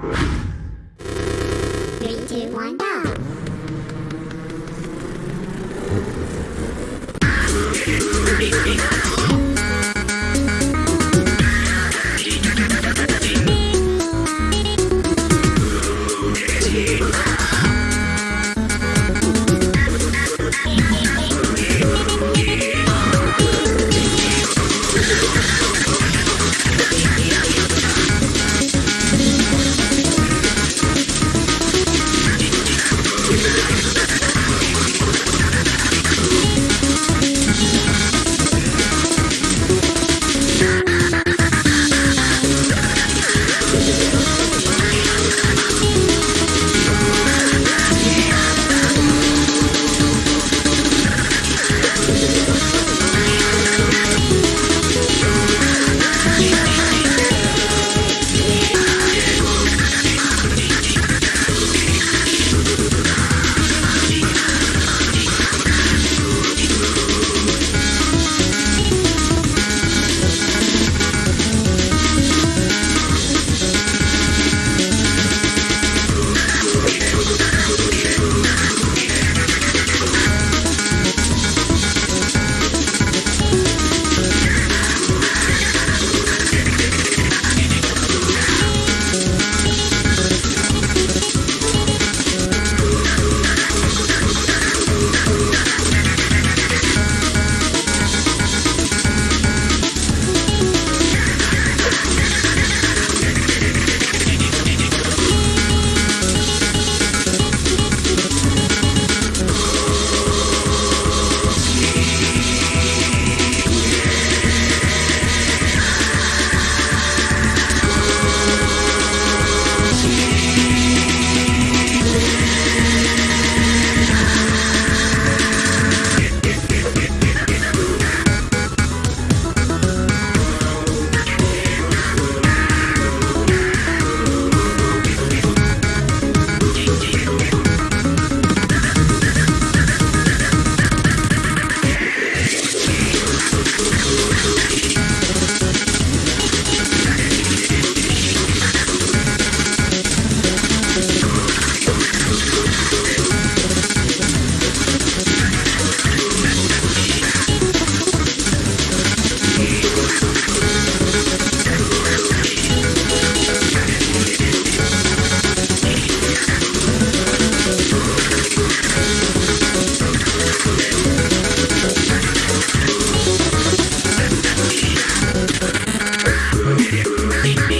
Three, two, one, go. Creepy.